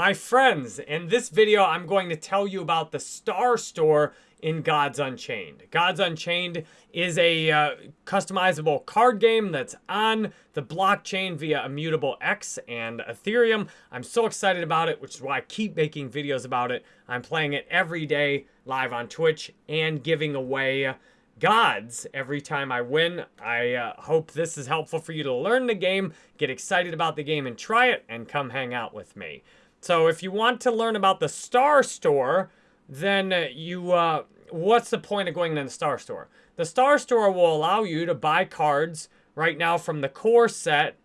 My friends, in this video, I'm going to tell you about the Star Store in Gods Unchained. Gods Unchained is a uh, customizable card game that's on the blockchain via Immutable X and Ethereum. I'm so excited about it, which is why I keep making videos about it. I'm playing it every day live on Twitch and giving away gods every time I win. I uh, hope this is helpful for you to learn the game, get excited about the game and try it, and come hang out with me. So if you want to learn about the Star Store, then uh, you, uh, what's the point of going to the Star Store? The Star Store will allow you to buy cards right now from the core set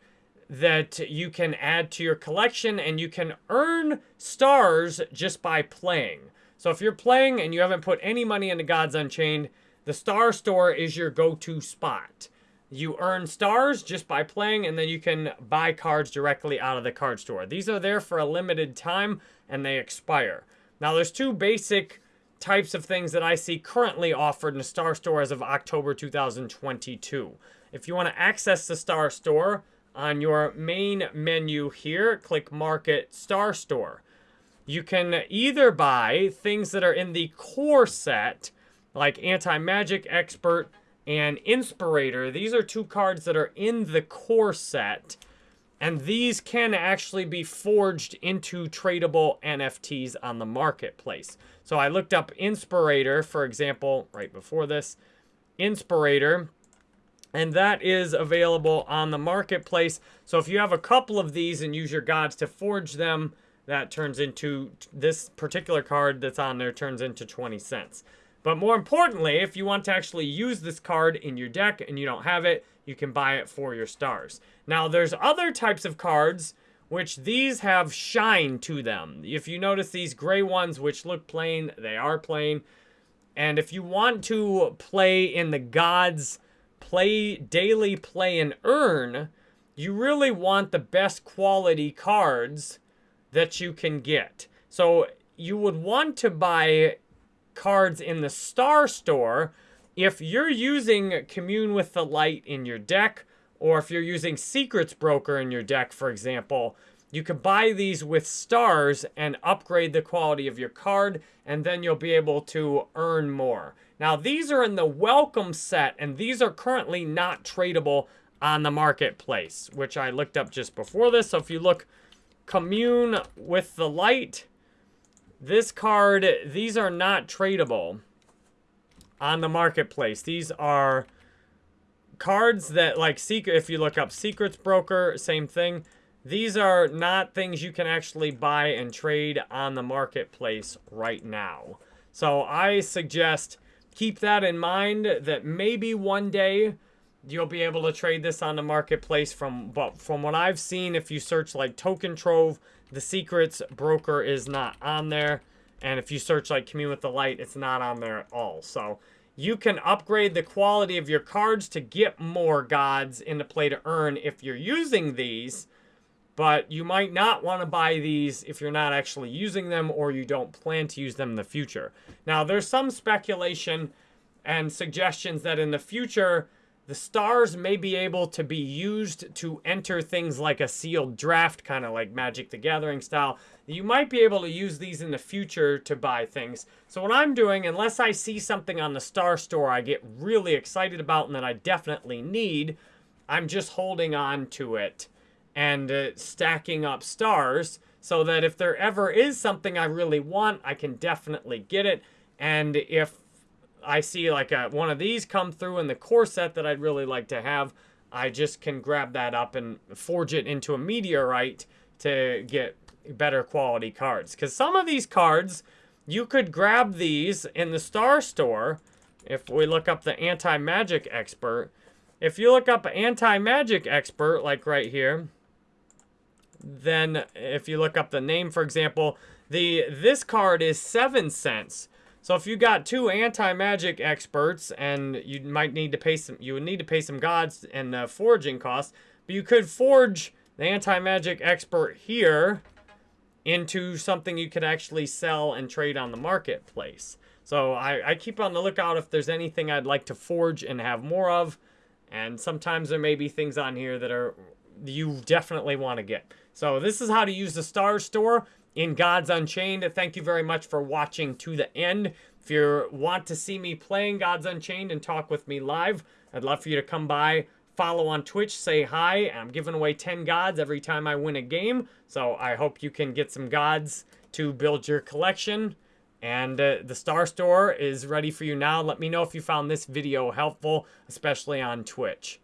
that you can add to your collection and you can earn stars just by playing. So if you're playing and you haven't put any money into Gods Unchained, the Star Store is your go-to spot. You earn stars just by playing, and then you can buy cards directly out of the card store. These are there for a limited time, and they expire. Now, there's two basic types of things that I see currently offered in the Star Store as of October 2022. If you want to access the Star Store, on your main menu here, click Market Star Store. You can either buy things that are in the core set, like Anti-Magic Expert, and Inspirator. These are two cards that are in the core set. And these can actually be forged into tradable NFTs on the marketplace. So I looked up Inspirator, for example, right before this. Inspirator. And that is available on the marketplace. So if you have a couple of these and use your gods to forge them, that turns into this particular card that's on there turns into 20 cents. But more importantly, if you want to actually use this card in your deck and you don't have it, you can buy it for your stars. Now, there's other types of cards which these have shine to them. If you notice these gray ones which look plain, they are plain. And if you want to play in the gods, play daily play and earn, you really want the best quality cards that you can get. So you would want to buy cards in the Star Store if you're using Commune with the Light in your deck, or if you're using Secrets Broker in your deck, for example, you could buy these with stars and upgrade the quality of your card, and then you'll be able to earn more. Now, these are in the welcome set, and these are currently not tradable on the marketplace, which I looked up just before this. So if you look Commune with the Light, this card, these are not tradable on the marketplace. These are cards that, like, secret. if you look up Secrets Broker, same thing. These are not things you can actually buy and trade on the marketplace right now. So I suggest keep that in mind that maybe one day you'll be able to trade this on the marketplace from but from what I've seen if you search like TokenTrove the secrets broker is not on there. And if you search like Commune with the Light, it's not on there at all. So you can upgrade the quality of your cards to get more gods into play to earn if you're using these. But you might not want to buy these if you're not actually using them or you don't plan to use them in the future. Now, there's some speculation and suggestions that in the future, the stars may be able to be used to enter things like a sealed draft, kind of like Magic the Gathering style. You might be able to use these in the future to buy things. So what I'm doing, unless I see something on the Star Store I get really excited about and that I definitely need, I'm just holding on to it and uh, stacking up stars so that if there ever is something I really want, I can definitely get it. And if I see like a, one of these come through in the core set that I'd really like to have, I just can grab that up and forge it into a meteorite to get better quality cards. Because some of these cards, you could grab these in the Star Store. If we look up the Anti-Magic Expert, if you look up Anti-Magic Expert, like right here, then if you look up the name, for example, the this card is 7 cents. So if you got two anti-magic experts and you might need to pay some, you would need to pay some gods and uh, forging costs, but you could forge the anti-magic expert here into something you could actually sell and trade on the marketplace. So I, I keep on the lookout if there's anything I'd like to forge and have more of. And sometimes there may be things on here that are you definitely want to get. So this is how to use the Star Store. In Gods Unchained. Thank you very much for watching to the end. If you want to see me playing Gods Unchained and talk with me live, I'd love for you to come by, follow on Twitch, say hi. I'm giving away 10 gods every time I win a game, so I hope you can get some gods to build your collection. And uh, the Star Store is ready for you now. Let me know if you found this video helpful, especially on Twitch.